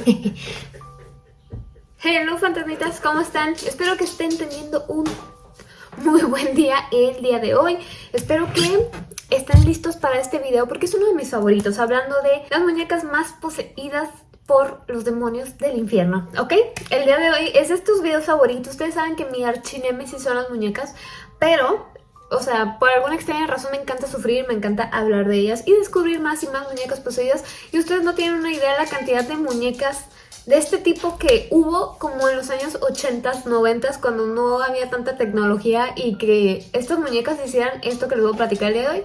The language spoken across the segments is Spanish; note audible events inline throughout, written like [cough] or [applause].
[laughs] Hello fantasmitas, ¿cómo están? Espero que estén teniendo un muy buen día el día de hoy. Espero que estén listos para este video porque es uno de mis favoritos, hablando de las muñecas más poseídas por los demonios del infierno, ¿ok? El día de hoy es de estos videos favoritos. Ustedes saben que mi archinemesis son las muñecas, pero o sea, por alguna extraña razón me encanta sufrir, me encanta hablar de ellas y descubrir más y más muñecas poseídas. Y ustedes no tienen una idea de la cantidad de muñecas de este tipo que hubo como en los años 80s, 90s, cuando no había tanta tecnología y que estas muñecas hicieran esto que les voy a platicar el día de hoy,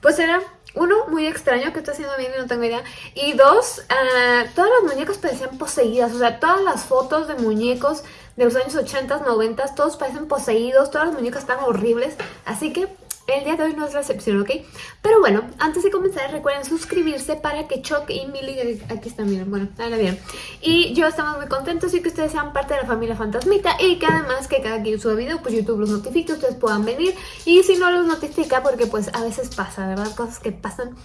pues era uno, muy extraño que está haciendo bien y no tengo idea. Y dos, uh, todas las muñecas parecían poseídas. O sea, todas las fotos de muñecos de los años 80, 90, todos parecen poseídos, todas las muñecas están horribles. Así que el día de hoy no es la excepción, ¿ok? Pero bueno, antes de comenzar recuerden suscribirse para que Chuck y Millie, aquí están, miren, bueno, ahora bien Y yo estamos muy contentos y que ustedes sean parte de la familia Fantasmita y que además que cada quien suba video, pues YouTube los notifique, ustedes puedan venir Y si no los notifica, porque pues a veces pasa, ¿verdad? Cosas que pasan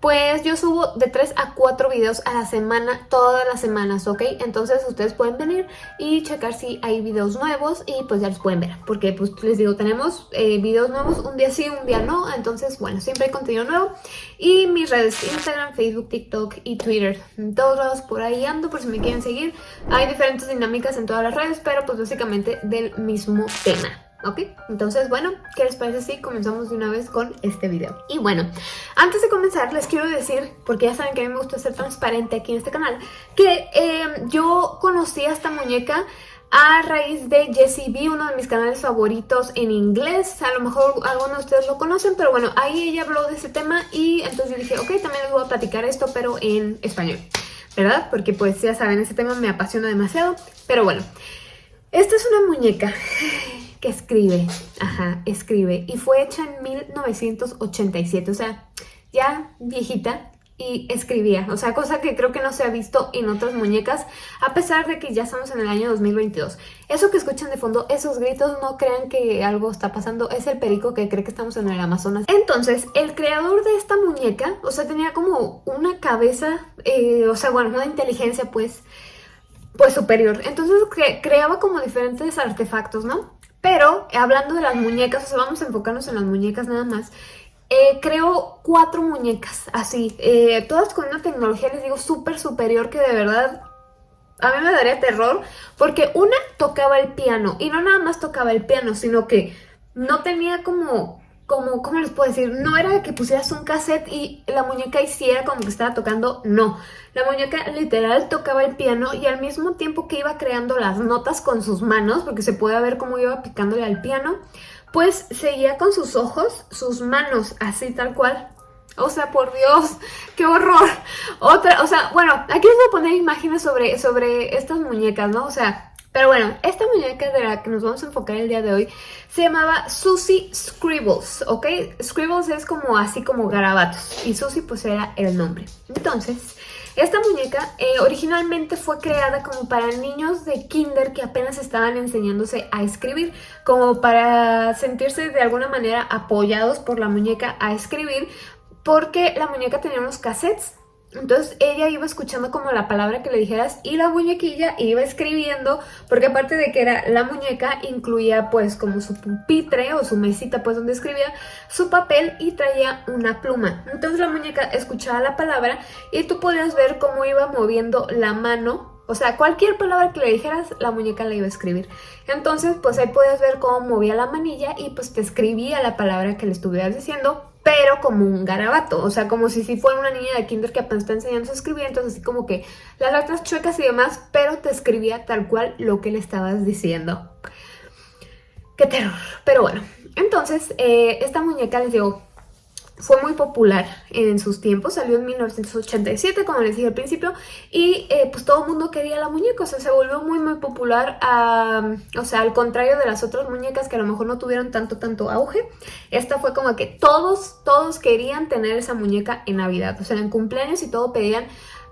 pues yo subo de 3 a 4 videos a la semana, todas las semanas, ¿ok? Entonces ustedes pueden venir y checar si hay videos nuevos y pues ya los pueden ver. Porque pues les digo, tenemos eh, videos nuevos un día sí, un día no. Entonces, bueno, siempre hay contenido nuevo. Y mis redes, Instagram, Facebook, TikTok y Twitter. En todos lados por ahí ando por si me quieren seguir. Hay diferentes dinámicas en todas las redes, pero pues básicamente del mismo tema. ¿Ok? Entonces, bueno, ¿qué les parece si comenzamos de una vez con este video? Y bueno, antes de comenzar les quiero decir, porque ya saben que a mí me gusta ser transparente aquí en este canal, que eh, yo conocí a esta muñeca a raíz de Jessie B, uno de mis canales favoritos en inglés. A lo mejor algunos de ustedes lo conocen, pero bueno, ahí ella habló de ese tema y entonces yo dije, ok, también les voy a platicar esto, pero en español, ¿verdad? Porque pues ya saben, ese tema me apasiona demasiado, pero bueno. Esta es una muñeca que escribe, ajá, escribe, y fue hecha en 1987, o sea, ya viejita, y escribía, o sea, cosa que creo que no se ha visto en otras muñecas, a pesar de que ya estamos en el año 2022. Eso que escuchan de fondo, esos gritos, no crean que algo está pasando, es el perico que cree que estamos en el Amazonas. Entonces, el creador de esta muñeca, o sea, tenía como una cabeza, eh, o sea, bueno, una inteligencia, pues, pues superior. Entonces creaba como diferentes artefactos, ¿no? Pero hablando de las muñecas, o sea, vamos a enfocarnos en las muñecas nada más. Eh, creo cuatro muñecas así, eh, todas con una tecnología, les digo, súper superior que de verdad a mí me daría terror porque una tocaba el piano y no nada más tocaba el piano, sino que no tenía como como, ¿cómo les puedo decir? No era que pusieras un cassette y la muñeca hiciera como que estaba tocando, no. La muñeca literal tocaba el piano y al mismo tiempo que iba creando las notas con sus manos, porque se puede ver cómo iba picándole al piano, pues seguía con sus ojos, sus manos, así tal cual. O sea, por Dios, qué horror. Otra, o sea, bueno, aquí les voy a poner imágenes sobre, sobre estas muñecas, ¿no? O sea, pero bueno, esta muñeca de la que nos vamos a enfocar el día de hoy se llamaba Susie Scribbles, ¿ok? Scribbles es como así como garabatos y Susie pues era el nombre. Entonces, esta muñeca eh, originalmente fue creada como para niños de kinder que apenas estaban enseñándose a escribir, como para sentirse de alguna manera apoyados por la muñeca a escribir, porque la muñeca tenía unos cassettes entonces ella iba escuchando como la palabra que le dijeras y la muñequilla iba escribiendo, porque aparte de que era la muñeca, incluía pues como su pupitre o su mesita pues donde escribía su papel y traía una pluma. Entonces la muñeca escuchaba la palabra y tú podías ver cómo iba moviendo la mano o sea, cualquier palabra que le dijeras, la muñeca la iba a escribir. Entonces, pues ahí podías ver cómo movía la manilla y pues te escribía la palabra que le estuvieras diciendo pero como un garabato, o sea, como si, fuera una niña de kinder que apenas está enseñando a escribir, entonces así como que las letras chuecas y demás, pero te escribía tal cual lo que le estabas diciendo. ¡Qué terror! Pero bueno, entonces eh, esta muñeca les digo, fue muy popular en sus tiempos, salió en 1987, como les dije al principio, y eh, pues todo el mundo quería la muñeca, o sea, se volvió muy muy popular, o sea, al contrario de las otras muñecas que a lo mejor no tuvieron tanto, tanto auge, esta fue como que todos, todos querían tener esa muñeca en Navidad, o sea, en cumpleaños y todo pedían,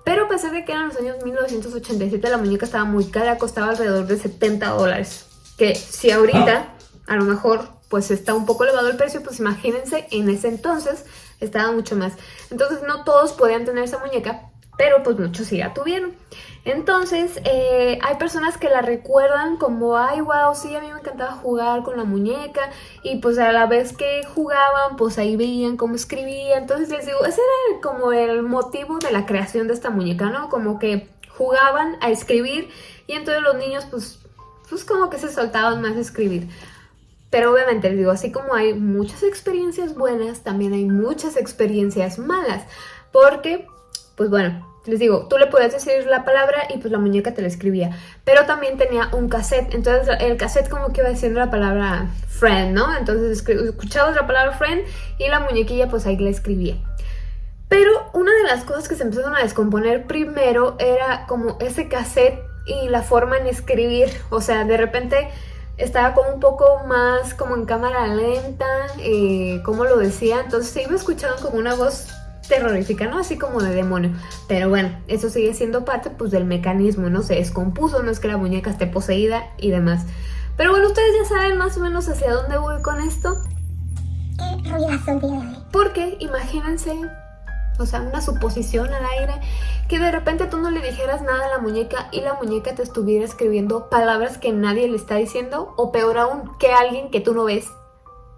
pero a pesar de que eran los años 1987, la muñeca estaba muy cara, costaba alrededor de 70 dólares, que si ahorita a lo mejor pues está un poco elevado el precio, pues imagínense, en ese entonces estaba mucho más. Entonces no todos podían tener esa muñeca, pero pues muchos sí la tuvieron. Entonces, eh, hay personas que la recuerdan como, ay, wow, sí, a mí me encantaba jugar con la muñeca y pues a la vez que jugaban, pues ahí veían cómo escribía. Entonces les digo, ese era como el motivo de la creación de esta muñeca, ¿no? Como que jugaban a escribir y entonces los niños pues, pues como que se soltaban más a escribir. Pero obviamente les digo, así como hay muchas experiencias buenas, también hay muchas experiencias malas. Porque, pues bueno, les digo, tú le podías decir la palabra y pues la muñeca te la escribía. Pero también tenía un cassette, entonces el cassette como que iba diciendo la palabra friend, ¿no? Entonces escuchabas la palabra friend y la muñequilla pues ahí la escribía. Pero una de las cosas que se empezaron a descomponer primero era como ese cassette y la forma en escribir. O sea, de repente estaba como un poco más como en cámara lenta, eh, como lo decía. Entonces se iba escuchando como una voz terrorífica, ¿no? Así como de demonio. Pero bueno, eso sigue siendo parte pues del mecanismo, ¿no? Se descompuso, no es que la muñeca esté poseída y demás. Pero bueno, ustedes ya saben más o menos hacia dónde voy con esto. Porque imagínense o sea, una suposición al aire, que de repente tú no le dijeras nada a la muñeca y la muñeca te estuviera escribiendo palabras que nadie le está diciendo, o peor aún, que alguien que tú no ves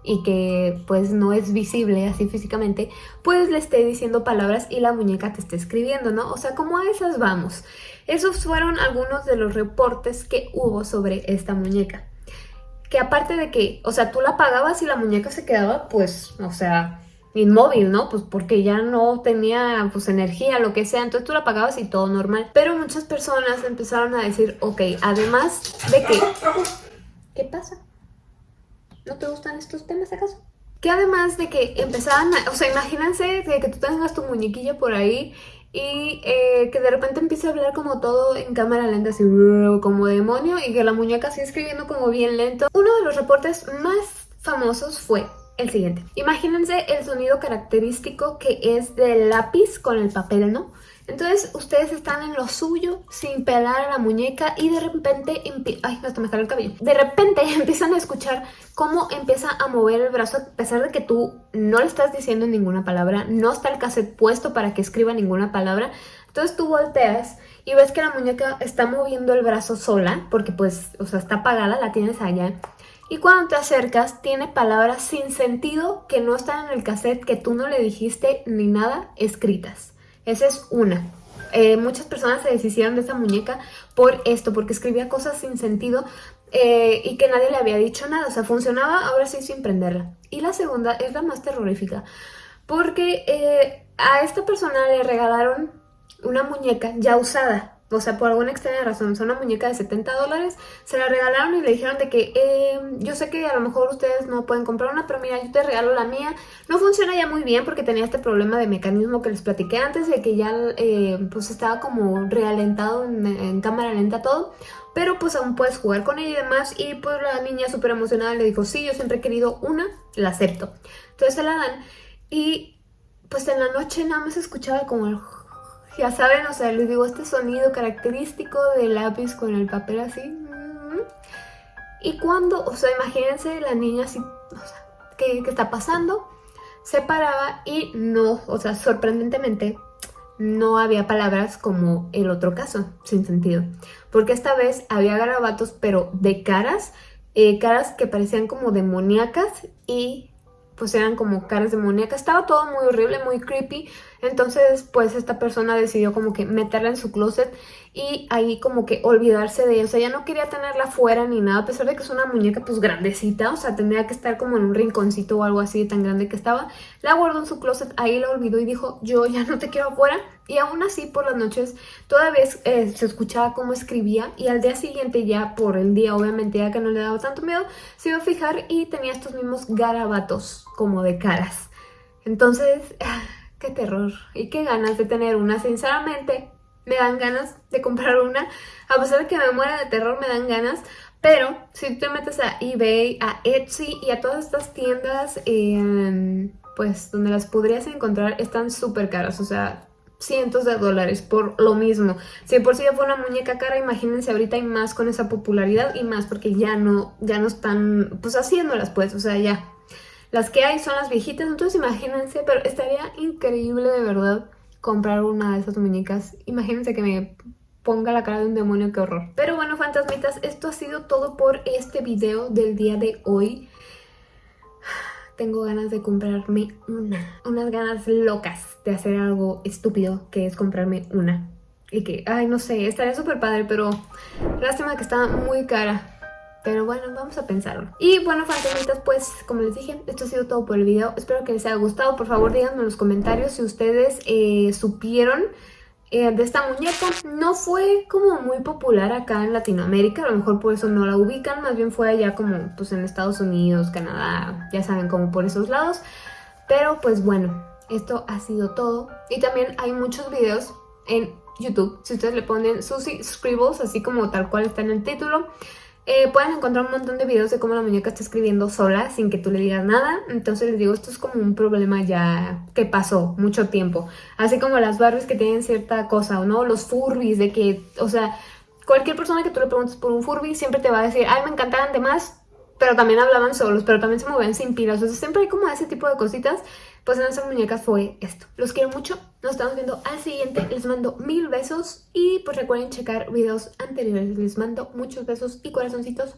y que pues no es visible así físicamente, pues le esté diciendo palabras y la muñeca te esté escribiendo, ¿no? O sea, como a esas vamos. Esos fueron algunos de los reportes que hubo sobre esta muñeca. Que aparte de que, o sea, tú la pagabas y la muñeca se quedaba, pues, o sea, inmóvil, ¿no? Pues porque ya no tenía pues energía, lo que sea, entonces tú la pagabas y todo normal. Pero muchas personas empezaron a decir, ok, además de que... ¿Qué pasa? ¿No te gustan estos temas acaso? Que además de que empezaban, a, o sea, imagínense que, tú tengas tu muñequilla por ahí y eh, que de repente empiece a hablar como todo en cámara lenta, así como demonio, y que la muñeca así escribiendo como bien lento. Uno de los reportes más famosos fue el siguiente. Imagínense el sonido característico que es del lápiz con el papel, ¿no? Entonces ustedes están en lo suyo sin pelar a la muñeca y de repente, ay, hasta me el cabello. De repente [laughs] empiezan a escuchar cómo empieza a mover el brazo a pesar de que tú no le estás diciendo ninguna palabra, no está el cassette puesto para que escriba ninguna palabra. Entonces tú volteas y ves que la muñeca está moviendo el brazo sola porque pues, o sea, está apagada, la tienes allá y cuando te acercas tiene palabras sin sentido que no están en el cassette, que tú no le dijiste ni nada escritas. Esa es una. Eh, muchas personas se deshicieron de esa muñeca por esto, porque escribía cosas sin sentido eh, y que nadie le había dicho nada. O sea, funcionaba ahora sí sin prenderla. Y la segunda es la más terrorífica, porque eh, a esta persona le regalaron una muñeca ya usada o sea, por alguna extraña razón, es una muñeca de 70 dólares, se la regalaron y le dijeron de que eh, yo sé que a lo mejor ustedes no pueden comprar una, pero mira, yo te regalo la mía. No funciona ya muy bien porque tenía este problema de mecanismo que les platiqué antes, de que ya eh, pues estaba como realentado en, cámara lenta todo, pero pues aún puedes jugar con ella y demás. Y pues la niña súper emocionada le dijo, sí, yo siempre he querido una, la acepto. Entonces se la dan y pues en la noche nada más escuchaba como el ya saben, o sea, les digo, este sonido característico del lápiz con el papel así. Mm. Y cuando, o sea, imagínense la niña así, o sea, ¿qué, está pasando? Se paraba y no, o sea, sorprendentemente, no había palabras como el otro caso, sin sentido. Porque esta vez había garabatos, pero de caras, eh, caras que parecían como demoníacas y pues eran como caras demoníacas. Estaba todo muy horrible, muy creepy. Entonces, pues esta persona decidió como que meterla en su closet y ahí como que olvidarse de ella. O sea, ya no quería tenerla fuera ni nada, a pesar de que es una muñeca pues grandecita. O sea, tendría que estar como en un rinconcito o algo así tan grande que estaba. La guardó en su closet, ahí la olvidó y dijo, yo ya no te quiero afuera. Y aún así por las noches todavía eh, se escuchaba cómo escribía y al día siguiente ya por el día obviamente ya que no le daba tanto miedo se iba a fijar y tenía estos mismos garabatos como de caras. Entonces, [laughs] qué terror y qué ganas de tener una. Sinceramente, me dan ganas de comprar una. A pesar de que me muera de terror, me dan ganas. Pero si tú te metes a eBay, a Etsy y a todas estas tiendas, eh, pues donde las podrías encontrar, están súper caras. O sea, cientos de dólares por lo mismo. Si por sí ya fue una muñeca cara, imagínense ahorita hay más con esa popularidad y más porque ya no, ya no están pues haciéndolas pues, o sea ya. Las que hay son las viejitas, entonces imagínense, pero estaría increíble de verdad comprar una de esas muñecas. Imagínense que me ponga la cara de un demonio, qué horror. Pero bueno, fantasmitas, esto ha sido todo por este video del día de hoy tengo ganas de comprarme una. Unas ganas locas de hacer algo estúpido que es comprarme una. Y que, ay, no sé, estaría súper padre, pero lástima que está muy cara. Pero bueno, vamos a pensarlo. Y bueno, fantasmitas, pues como les dije, esto ha sido todo por el video. Espero que les haya gustado. Por favor, díganme en los comentarios si ustedes eh, supieron eh, de esta muñeca. No fue como muy popular acá en Latinoamérica, a lo mejor por eso no la ubican, más bien fue allá como pues en Estados Unidos, Canadá, ya saben, como por esos lados. Pero pues bueno, esto ha sido todo. Y también hay muchos videos en YouTube, si ustedes le ponen Susie Scribbles, así como tal cual está en el título, eh, pueden encontrar un montón de videos de cómo la muñeca está escribiendo sola sin que tú le digas nada. Entonces les digo, esto es como un problema ya que pasó mucho tiempo. Así como las Barbies que tienen cierta cosa, ¿no? Los Furbies de que, o sea, cualquier persona que tú le preguntes por un Furby siempre te va a decir, ay, me encantaban de más, pero también hablaban solos, pero también se movían sin pilas. O sea, siempre hay como ese tipo de cositas. Pues en esas muñecas fue esto. Los quiero mucho. Nos estamos viendo al siguiente. Les mando mil besos. Y pues recuerden checar videos anteriores. Les mando muchos besos y corazoncitos.